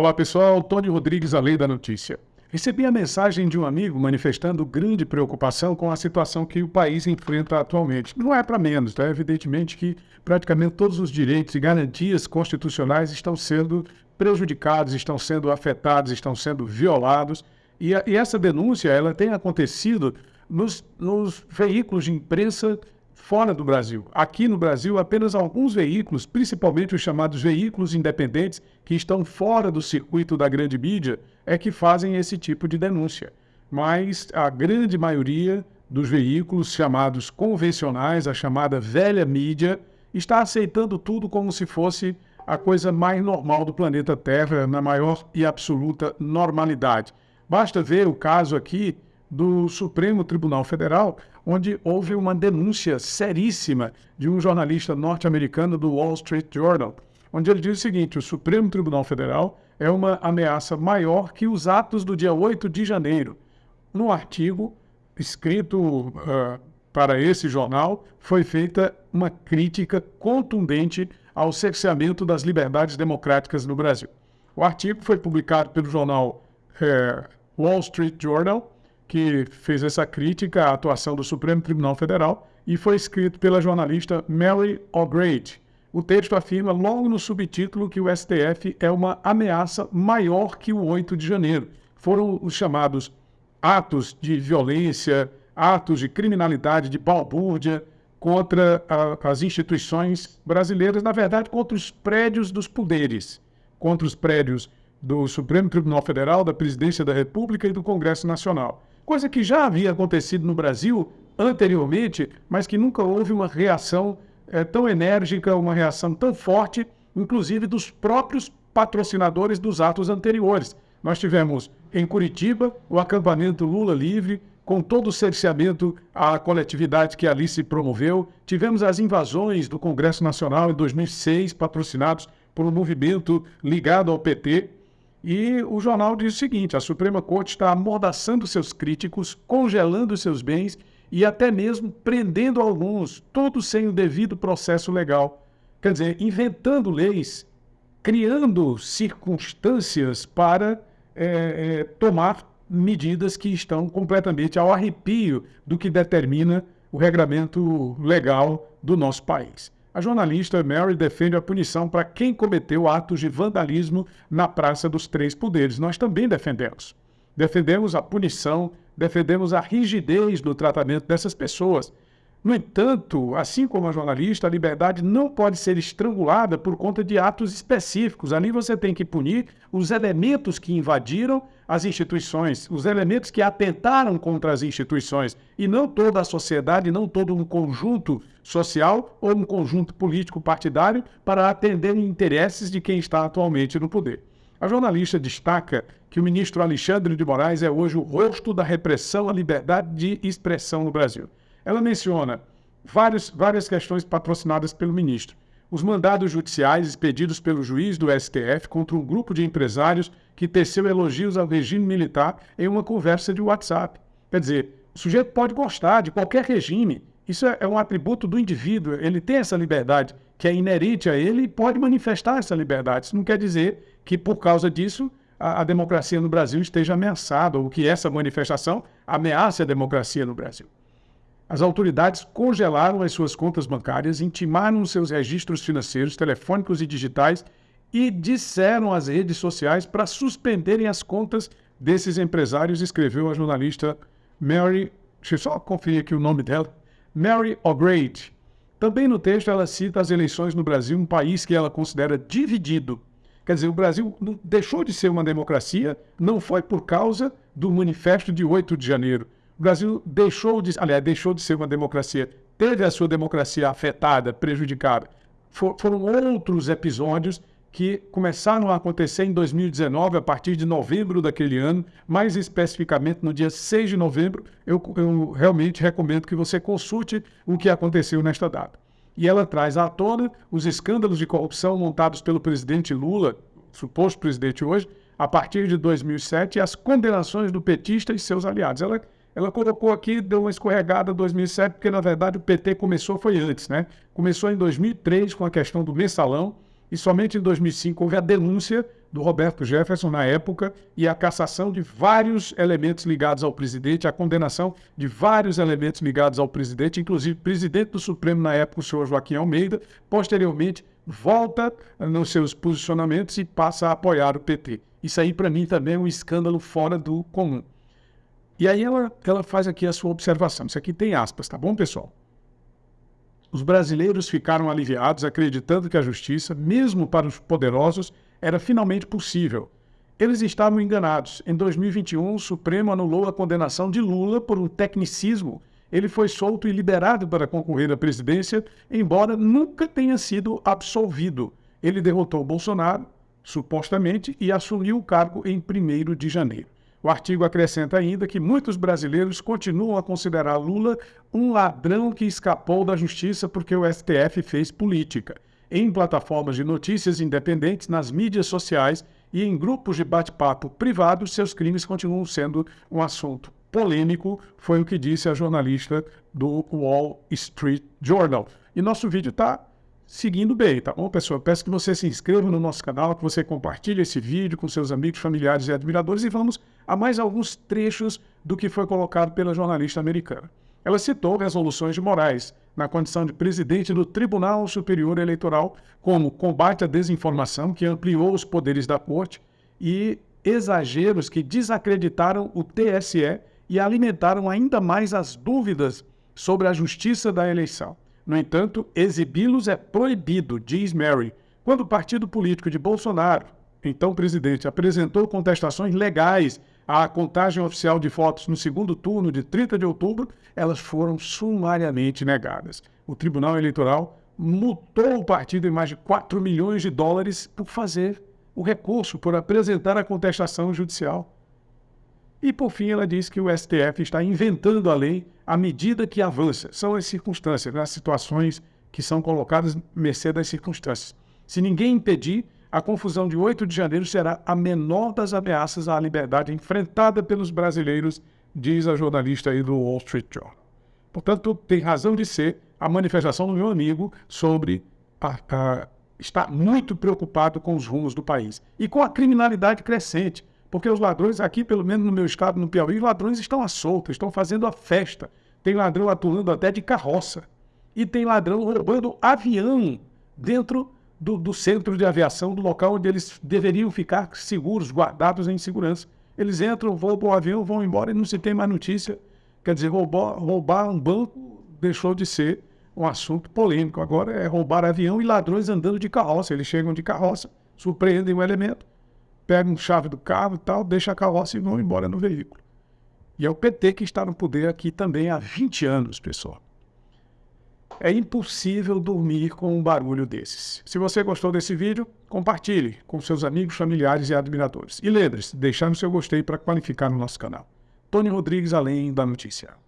Olá pessoal, Tony Rodrigues, a Lei da Notícia. Recebi a mensagem de um amigo manifestando grande preocupação com a situação que o país enfrenta atualmente. Não é para menos, tá? Evidentemente que praticamente todos os direitos e garantias constitucionais estão sendo prejudicados, estão sendo afetados, estão sendo violados. E, a, e essa denúncia ela tem acontecido nos, nos veículos de imprensa fora do Brasil. Aqui no Brasil, apenas alguns veículos, principalmente os chamados veículos independentes, que estão fora do circuito da grande mídia, é que fazem esse tipo de denúncia. Mas a grande maioria dos veículos chamados convencionais, a chamada velha mídia, está aceitando tudo como se fosse a coisa mais normal do planeta Terra, na maior e absoluta normalidade. Basta ver o caso aqui do Supremo Tribunal Federal, onde houve uma denúncia seríssima de um jornalista norte-americano do Wall Street Journal, onde ele diz o seguinte: o Supremo Tribunal Federal é uma ameaça maior que os atos do dia 8 de janeiro. No artigo escrito uh, para esse jornal, foi feita uma crítica contundente ao cerceamento das liberdades democráticas no Brasil. O artigo foi publicado pelo jornal uh, Wall Street Journal que fez essa crítica à atuação do Supremo Tribunal Federal e foi escrito pela jornalista Mary O'Grady. O texto afirma logo no subtítulo que o STF é uma ameaça maior que o 8 de janeiro. Foram os chamados atos de violência, atos de criminalidade, de balbúrdia contra a, as instituições brasileiras, na verdade, contra os prédios dos poderes, contra os prédios do Supremo Tribunal Federal, da Presidência da República e do Congresso Nacional coisa que já havia acontecido no Brasil anteriormente, mas que nunca houve uma reação é, tão enérgica, uma reação tão forte, inclusive dos próprios patrocinadores dos atos anteriores. Nós tivemos em Curitiba o acampamento Lula Livre, com todo o cerceamento à coletividade que ali se promoveu. Tivemos as invasões do Congresso Nacional em 2006, patrocinados por um movimento ligado ao PT. E o jornal diz o seguinte: a Suprema Corte está amordaçando seus críticos, congelando seus bens e até mesmo prendendo alguns, todos sem o devido processo legal. Quer dizer, inventando leis, criando circunstâncias para é, é, tomar medidas que estão completamente ao arrepio do que determina o regramento legal do nosso país. A jornalista Mary defende a punição para quem cometeu atos de vandalismo na Praça dos Três Poderes. Nós também defendemos. Defendemos a punição, defendemos a rigidez no tratamento dessas pessoas. No entanto, assim como a jornalista, a liberdade não pode ser estrangulada por conta de atos específicos. Ali você tem que punir os elementos que invadiram as instituições, os elementos que atentaram contra as instituições, e não toda a sociedade, não todo um conjunto social ou um conjunto político partidário para atender interesses de quem está atualmente no poder. A jornalista destaca que o ministro Alexandre de Moraes é hoje o rosto da repressão à liberdade de expressão no Brasil. Ela menciona várias, várias questões patrocinadas pelo ministro. Os mandados judiciais expedidos pelo juiz do STF contra um grupo de empresários que teceu elogios ao regime militar em uma conversa de WhatsApp. Quer dizer, o sujeito pode gostar de qualquer regime. Isso é, é um atributo do indivíduo. Ele tem essa liberdade que é inerente a ele e pode manifestar essa liberdade. Isso não quer dizer que, por causa disso, a, a democracia no Brasil esteja ameaçada ou que essa manifestação ameace a democracia no Brasil. As autoridades congelaram as suas contas bancárias, intimaram seus registros financeiros, telefônicos e digitais e disseram às redes sociais para suspenderem as contas desses empresários, escreveu a jornalista Mary, deixa eu só conferir aqui o nome dela, Mary O'Grady. Também no texto ela cita as eleições no Brasil, um país que ela considera dividido. Quer dizer, o Brasil deixou de ser uma democracia, não foi por causa do manifesto de 8 de janeiro o Brasil deixou de, aliás, deixou de ser uma democracia, teve a sua democracia afetada, prejudicada. For, foram outros episódios que começaram a acontecer em 2019, a partir de novembro daquele ano, mais especificamente no dia 6 de novembro, eu, eu realmente recomendo que você consulte o que aconteceu nesta data. E ela traz à tona os escândalos de corrupção montados pelo presidente Lula, suposto presidente hoje, a partir de 2007, e as condenações do petista e seus aliados. Ela ela colocou aqui, deu uma escorregada em 2007, porque na verdade o PT começou, foi antes, né? Começou em 2003 com a questão do mensalão e somente em 2005 houve a denúncia do Roberto Jefferson na época e a cassação de vários elementos ligados ao presidente, a condenação de vários elementos ligados ao presidente, inclusive presidente do Supremo na época, o senhor Joaquim Almeida, posteriormente volta nos seus posicionamentos e passa a apoiar o PT. Isso aí, para mim, também é um escândalo fora do comum. E aí ela, ela faz aqui a sua observação. Isso aqui tem aspas, tá bom, pessoal? Os brasileiros ficaram aliviados, acreditando que a justiça, mesmo para os poderosos, era finalmente possível. Eles estavam enganados. Em 2021, o Supremo anulou a condenação de Lula por um tecnicismo. Ele foi solto e liberado para concorrer à presidência, embora nunca tenha sido absolvido. Ele derrotou Bolsonaro, supostamente, e assumiu o cargo em 1 de janeiro. O artigo acrescenta ainda que muitos brasileiros continuam a considerar Lula um ladrão que escapou da justiça porque o STF fez política. Em plataformas de notícias independentes, nas mídias sociais e em grupos de bate-papo privados, seus crimes continuam sendo um assunto polêmico, foi o que disse a jornalista do Wall Street Journal. E nosso vídeo está seguindo bem, tá bom, pessoal? Peço que você se inscreva no nosso canal, que você compartilhe esse vídeo com seus amigos, familiares e admiradores e vamos a mais alguns trechos do que foi colocado pela jornalista americana. Ela citou resoluções de Moraes, na condição de presidente do Tribunal Superior Eleitoral, como combate à desinformação, que ampliou os poderes da corte, e exageros que desacreditaram o TSE e alimentaram ainda mais as dúvidas sobre a justiça da eleição. No entanto, exibi-los é proibido, diz Mary. Quando o partido político de Bolsonaro, então presidente, apresentou contestações legais à contagem oficial de votos no segundo turno de 30 de outubro, elas foram sumariamente negadas. O Tribunal Eleitoral multou o partido em mais de 4 milhões de dólares por fazer o recurso, por apresentar a contestação judicial. E, por fim, ela diz que o STF está inventando a lei à medida que avança. São as circunstâncias, as situações que são colocadas mercê das circunstâncias. Se ninguém impedir, a confusão de 8 de janeiro será a menor das ameaças à liberdade enfrentada pelos brasileiros, diz a jornalista aí do Wall Street Journal. Portanto, tem razão de ser a manifestação do meu amigo sobre a, a, estar muito preocupado com os rumos do país e com a criminalidade crescente. Porque os ladrões aqui, pelo menos no meu estado, no Piauí, os ladrões estão à solta, estão fazendo a festa. Tem ladrão atuando até de carroça. E tem ladrão roubando avião dentro do, do centro de aviação, do local onde eles deveriam ficar seguros, guardados em segurança. Eles entram, roubam o avião, vão embora e não se tem mais notícia. Quer dizer, roubar, roubar um banco deixou de ser um assunto polêmico. Agora é roubar avião e ladrões andando de carroça. Eles chegam de carroça, surpreendem o elemento, pegam chave do carro e tal, deixam a carroça e vão embora no veículo. E é o PT que está no poder aqui também há 20 anos, pessoal. É impossível dormir com um barulho desses. Se você gostou desse vídeo, compartilhe com seus amigos, familiares e admiradores. E lembre-se, deixar o seu gostei para qualificar no nosso canal. Tony Rodrigues, Além da Notícia.